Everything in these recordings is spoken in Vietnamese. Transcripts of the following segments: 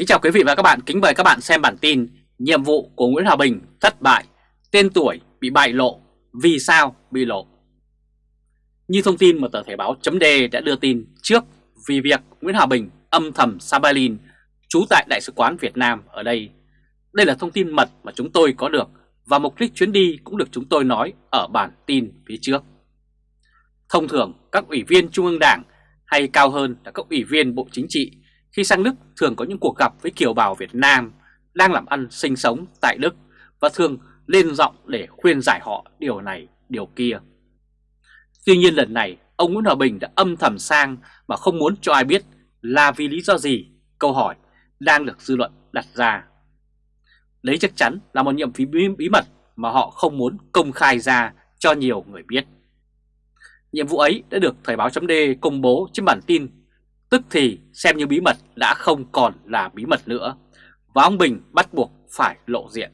Kính chào quý vị và các bạn, kính mời các bạn xem bản tin Nhiệm vụ của Nguyễn Hòa Bình thất bại, tên tuổi bị bại lộ, vì sao bị lộ? Như thông tin mà tờ Thể báo chấm đã đưa tin trước vì việc Nguyễn Hòa Bình âm thầm sabalin trú tại Đại sứ quán Việt Nam ở đây. Đây là thông tin mật mà chúng tôi có được và mục đích chuyến đi cũng được chúng tôi nói ở bản tin phía trước. Thông thường các ủy viên Trung ương Đảng hay cao hơn là các ủy viên Bộ Chính trị khi sang Đức thường có những cuộc gặp với kiều bào Việt Nam đang làm ăn sinh sống tại Đức và thường lên giọng để khuyên giải họ điều này, điều kia. Tuy nhiên lần này, ông Nguyễn Hòa Bình đã âm thầm sang mà không muốn cho ai biết là vì lý do gì, câu hỏi đang được dư luận đặt ra. Đấy chắc chắn là một nhiệm phí bí mật mà họ không muốn công khai ra cho nhiều người biết. Nhiệm vụ ấy đã được Thời báo chấm công bố trên bản tin Tức thì xem như bí mật đã không còn là bí mật nữa. Và ông Bình bắt buộc phải lộ diện.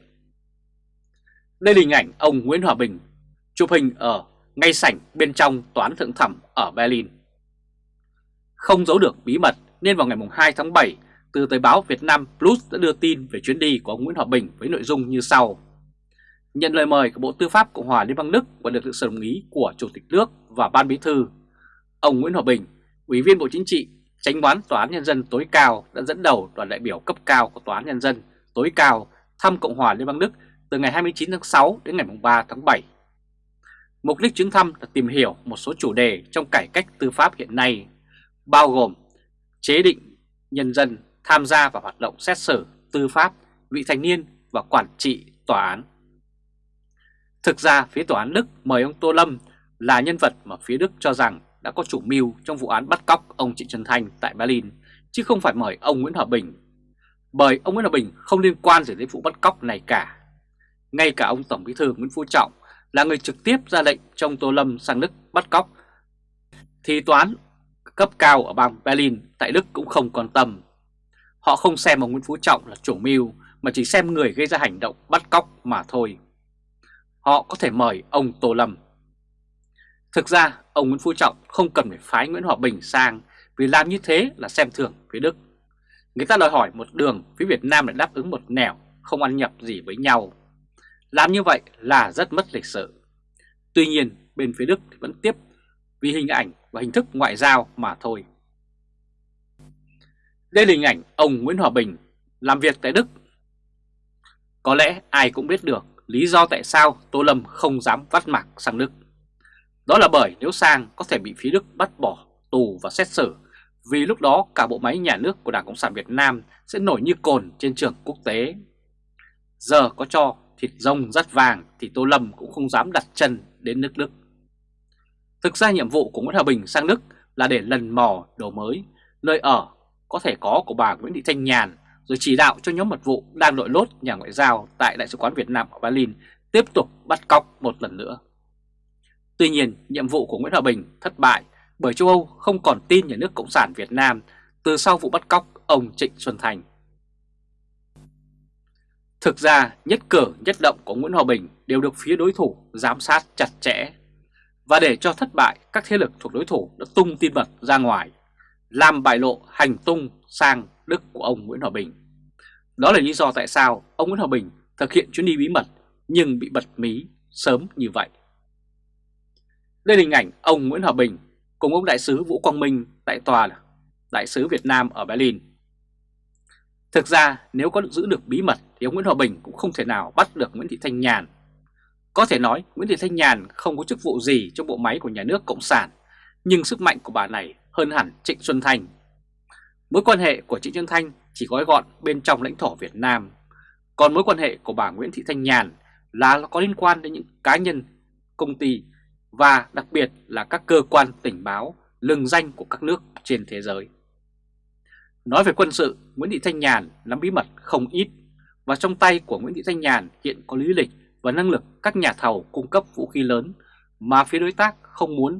Đây là hình ảnh ông Nguyễn Hòa Bình Chụp hình ở ngay sảnh bên trong toán thượng thẩm ở Berlin. Không giấu được bí mật nên vào ngày 2 tháng 7 Từ tờ báo Việt Nam Plus đã đưa tin về chuyến đi của ông Nguyễn Hòa Bình với nội dung như sau. Nhận lời mời của Bộ Tư pháp Cộng hòa Liên bang Đức và được sự đồng ý của Chủ tịch nước và Ban Bí thư Ông Nguyễn Hòa Bình, Ủy viên Bộ Chính trị Tránh án Tòa án Nhân dân tối cao đã dẫn đầu đoàn đại biểu cấp cao của Tòa án Nhân dân tối cao thăm Cộng hòa Liên bang Đức từ ngày 29 tháng 6 đến ngày 3 tháng 7. Mục đích chuyến thăm là tìm hiểu một số chủ đề trong cải cách tư pháp hiện nay, bao gồm chế định nhân dân tham gia vào hoạt động xét xử, tư pháp, vị thành niên và quản trị tòa án. Thực ra phía tòa án Đức mời ông Tô Lâm là nhân vật mà phía Đức cho rằng đã có chủ mưu trong vụ án bắt cóc ông Trịnh Xuân Thanh tại Berlin, chứ không phải mời ông Nguyễn Hòa Bình. Bởi ông Nguyễn Hòa Bình không liên quan gì đến vụ bắt cóc này cả. Ngay cả ông Tổng Bí thư Nguyễn Phú Trọng là người trực tiếp ra lệnh trong Tô Lâm sang Đức bắt cóc, thì toán cấp cao ở bang Berlin tại Đức cũng không quan tâm. Họ không xem ông Nguyễn Phú Trọng là chủ mưu mà chỉ xem người gây ra hành động bắt cóc mà thôi. Họ có thể mời ông Tô Lâm Thực ra, ông Nguyễn Phú Trọng không cần phải phái Nguyễn Hòa Bình sang vì làm như thế là xem thường phía Đức. Người ta đòi hỏi một đường phía Việt Nam lại đáp ứng một nẻo, không ăn nhập gì với nhau. Làm như vậy là rất mất lịch sự. Tuy nhiên, bên phía Đức vẫn tiếp vì hình ảnh và hình thức ngoại giao mà thôi. Đây là hình ảnh ông Nguyễn Hòa Bình làm việc tại Đức. Có lẽ ai cũng biết được lý do tại sao Tô Lâm không dám vắt mặt sang Đức. Đó là bởi nếu sang có thể bị phía Đức bắt bỏ tù và xét xử vì lúc đó cả bộ máy nhà nước của Đảng Cộng sản Việt Nam sẽ nổi như cồn trên trường quốc tế. Giờ có cho thịt rông rất vàng thì Tô Lâm cũng không dám đặt chân đến nước Đức. Thực ra nhiệm vụ của Nguyễn Hòa Bình sang Đức là để lần mò đồ mới, nơi ở có thể có của bà Nguyễn Thị Thanh Nhàn rồi chỉ đạo cho nhóm mật vụ đang đội lốt nhà ngoại giao tại Đại sứ quán Việt Nam ở Berlin tiếp tục bắt cóc một lần nữa. Tuy nhiên, nhiệm vụ của Nguyễn Hòa Bình thất bại bởi châu Âu không còn tin nhà nước Cộng sản Việt Nam từ sau vụ bắt cóc ông Trịnh Xuân Thành. Thực ra, nhất cử nhất động của Nguyễn Hòa Bình đều được phía đối thủ giám sát chặt chẽ. Và để cho thất bại, các thế lực thuộc đối thủ đã tung tin mật ra ngoài, làm bại lộ hành tung sang Đức của ông Nguyễn Hòa Bình. Đó là lý do tại sao ông Nguyễn Hòa Bình thực hiện chuyến đi bí mật nhưng bị bật mí sớm như vậy. Đây là hình ảnh ông Nguyễn Hòa Bình cùng ông đại sứ Vũ Quang Minh tại tòa đại sứ Việt Nam ở Berlin. Thực ra nếu có giữ được bí mật thì ông Nguyễn Hòa Bình cũng không thể nào bắt được Nguyễn Thị Thanh Nhàn. Có thể nói Nguyễn Thị Thanh Nhàn không có chức vụ gì trong bộ máy của nhà nước Cộng sản, nhưng sức mạnh của bà này hơn hẳn Trịnh Xuân Thanh. Mối quan hệ của Trịnh Xuân Thanh chỉ gói gọn bên trong lãnh thổ Việt Nam, còn mối quan hệ của bà Nguyễn Thị Thanh Nhàn là có liên quan đến những cá nhân, công ty và đặc biệt là các cơ quan tình báo lừng danh của các nước trên thế giới. Nói về quân sự, Nguyễn Thị Thanh Nhàn nắm bí mật không ít và trong tay của Nguyễn Thị Thanh Nhàn hiện có lý lịch và năng lực các nhà thầu cung cấp vũ khí lớn mà phía đối tác không muốn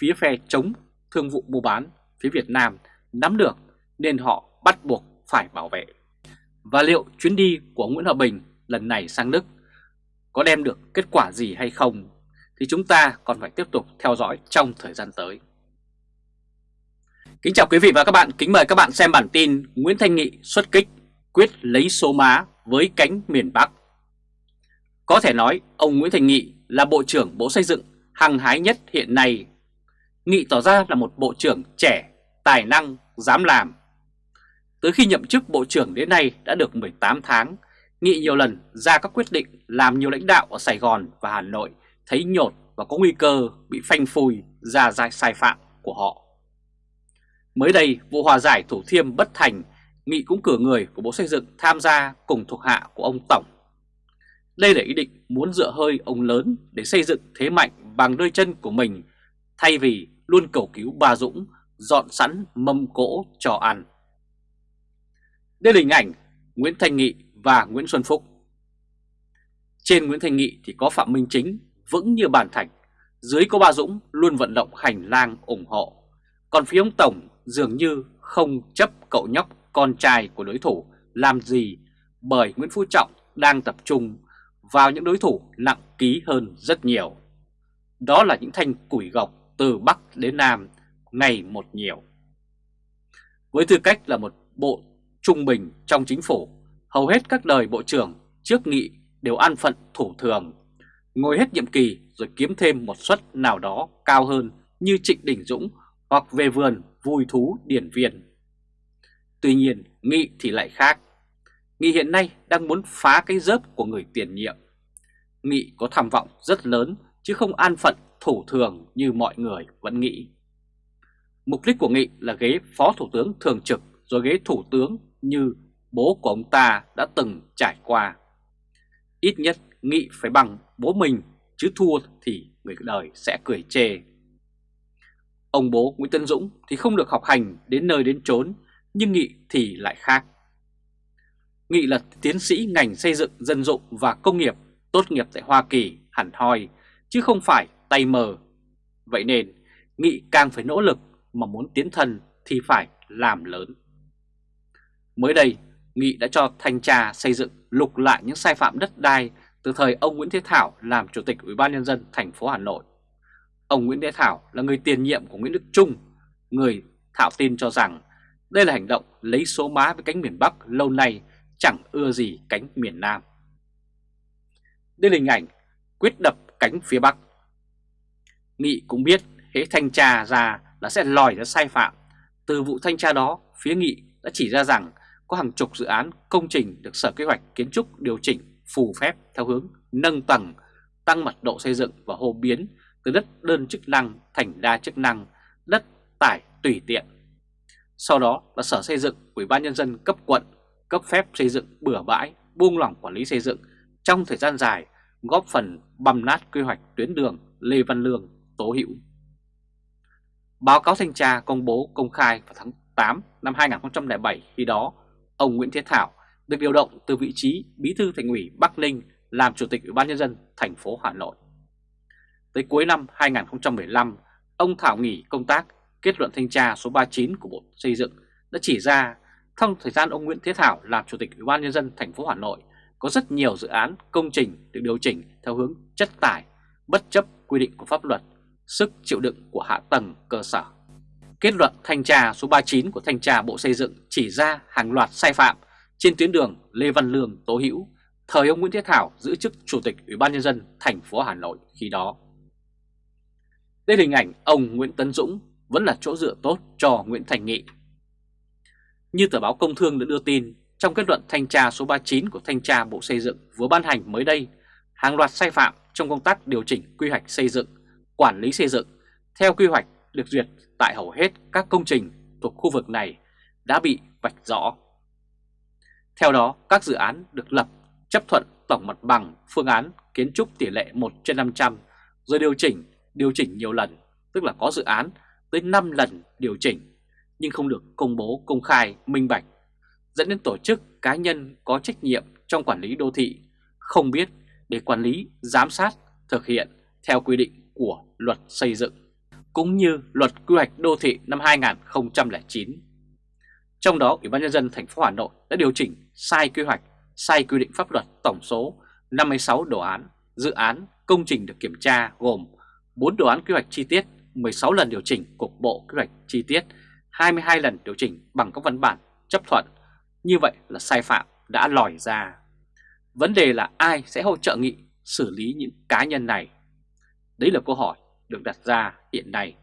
phía phe chống thương vụ mua bán phía Việt Nam nắm được nên họ bắt buộc phải bảo vệ. Và liệu chuyến đi của Nguyễn Hòa Bình lần này sang Đức có đem được kết quả gì hay không thì chúng ta còn phải tiếp tục theo dõi trong thời gian tới. Kính chào quý vị và các bạn, kính mời các bạn xem bản tin Nguyễn Thanh Nghị xuất kích quyết lấy số má với cánh miền Bắc. Có thể nói ông Nguyễn Thành Nghị là Bộ trưởng Bộ Xây dựng hăng hái nhất hiện nay. Nghị tỏ ra là một bộ trưởng trẻ, tài năng, dám làm. Tới khi nhậm chức bộ trưởng đến nay đã được 18 tháng, Nghị nhiều lần ra các quyết định làm nhiều lãnh đạo ở Sài Gòn và Hà Nội thấy nhột và có nguy cơ bị phanh phui ra sai sai phạm của họ. Mới đây, vụ hòa giải Thủ Thiêm bất thành, Nghị cũng cử người của Bộ Xây dựng tham gia cùng thuộc hạ của ông Tổng. Đây là ý định muốn dựa hơi ông lớn để xây dựng thế mạnh bằng đôi chân của mình, thay vì luôn cầu cứu bà Dũng dọn sẵn mâm cỗ cho ăn. Đây là hình ảnh Nguyễn Thanh Nghị và Nguyễn Xuân Phúc. Trên Nguyễn Thanh Nghị thì có Phạm Minh Chính vững như bàn thạch, dưới có Ba Dũng luôn vận động hành lang ủng hộ. Còn phía ông Tổng dường như không chấp cậu nhóc con trai của đối thủ làm gì bởi Nguyễn Phú Trọng đang tập trung vào những đối thủ nặng ký hơn rất nhiều. Đó là những thanh củi gọc từ Bắc đến Nam ngày một nhiều. Với tư cách là một bộ trung bình trong chính phủ, hầu hết các đời bộ trưởng trước nghị đều an phận thủ thường, ngồi hết nhiệm kỳ rồi kiếm thêm một suất nào đó cao hơn như Trịnh Đình Dũng hoặc về vườn vui thú điển viên. Tuy nhiên, Nghị thì lại khác. Nghị hiện nay đang muốn phá cái dớp của người tiền nhiệm. Nghị có tham vọng rất lớn chứ không an phận thủ thường như mọi người vẫn nghĩ. Mục đích của Nghị là ghế phó thủ tướng thường trực rồi ghế thủ tướng như bố của ông ta đã từng trải qua. Ít nhất Nghị phải bằng bố mình chứ thua thì người đời sẽ cười chê. Ông bố Nguyễn Tân Dũng thì không được học hành đến nơi đến chốn, nhưng Nghị thì lại khác. Nghị là tiến sĩ ngành xây dựng dân dụng và công nghiệp tốt nghiệp tại Hoa Kỳ hẳn hoi, chứ không phải tay mờ. Vậy nên, Nghị càng phải nỗ lực mà muốn tiến thân thì phải làm lớn. Mới đây, Nghị đã cho thanh tra xây dựng lục lại những sai phạm đất đai từ thời ông Nguyễn Thế Thảo làm Chủ tịch Ủy ban nhân dân thành phố Hà Nội. Ông Nguyễn Thế Thảo là người tiền nhiệm của Nguyễn Đức Trung, người thạo tin cho rằng đây là hành động lấy số má với cánh miền Bắc lâu nay chẳng ưa gì cánh miền Nam. Đây là hình ảnh quyết đập cánh phía Bắc. Nghị cũng biết hễ thanh tra ra là sẽ lòi ra sai phạm. Từ vụ thanh tra đó, phía Nghị đã chỉ ra rằng có hàng chục dự án công trình được Sở Kế hoạch Kiến trúc điều chỉnh phù phép theo hướng nâng tầng, tăng mật độ xây dựng và hô biến từ đất đơn chức năng thành đa chức năng, đất tải tùy tiện. Sau đó là Sở Xây dựng, Ủy ban Nhân dân cấp quận, cấp phép xây dựng bừa bãi, buông lỏng quản lý xây dựng trong thời gian dài, góp phần băm nát quy hoạch tuyến đường Lê Văn Lương, Tố Hữu. Báo cáo thanh tra công bố công khai vào tháng 8 năm 2007 khi đó, ông Nguyễn Thế Thảo được điều động từ vị trí Bí thư Thành ủy Bắc Ninh làm Chủ tịch Ủy ban nhân dân thành phố Hà Nội. Tới cuối năm 2015, ông Thảo nghỉ công tác, kết luận thanh tra số 39 của Bộ Xây dựng đã chỉ ra trong thời gian ông Nguyễn Thế Thảo làm Chủ tịch Ủy ban nhân dân thành phố Hà Nội có rất nhiều dự án công trình được điều chỉnh theo hướng chất tải, bất chấp quy định của pháp luật, sức chịu đựng của hạ tầng cơ sở. Kết luận thanh tra số 39 của thanh tra Bộ Xây dựng chỉ ra hàng loạt sai phạm trên tuyến đường Lê Văn Lương Tố Hữu, thời ông Nguyễn Thế Thảo giữ chức Chủ tịch Ủy ban Nhân dân thành phố Hà Nội khi đó. Đây là hình ảnh ông Nguyễn Tấn Dũng vẫn là chỗ dựa tốt cho Nguyễn Thành Nghị. Như tờ báo Công Thương đã đưa tin, trong kết luận thanh tra số 39 của Thanh tra Bộ Xây dựng vừa ban hành mới đây, hàng loạt sai phạm trong công tác điều chỉnh quy hoạch xây dựng, quản lý xây dựng theo quy hoạch được duyệt tại hầu hết các công trình thuộc khu vực này đã bị vạch rõ. Theo đó, các dự án được lập chấp thuận tổng mặt bằng phương án kiến trúc tỷ lệ 1 trên 500 rồi điều chỉnh, điều chỉnh nhiều lần, tức là có dự án tới 5 lần điều chỉnh nhưng không được công bố công khai minh bạch dẫn đến tổ chức cá nhân có trách nhiệm trong quản lý đô thị không biết để quản lý, giám sát, thực hiện theo quy định của luật xây dựng cũng như luật quy hoạch đô thị năm 2009. Trong đó, Ủy ban nhân dân thành phố Hà Nội đã điều chỉnh sai quy hoạch, sai quy định pháp luật tổng số 56 đồ án, dự án, công trình được kiểm tra gồm 4 đồ án quy hoạch chi tiết, 16 lần điều chỉnh cục bộ quy hoạch chi tiết, 22 lần điều chỉnh bằng các văn bản chấp thuận, Như vậy là sai phạm đã lòi ra. Vấn đề là ai sẽ hỗ trợ Nghị xử lý những cá nhân này? Đấy là câu hỏi được đặt ra hiện nay.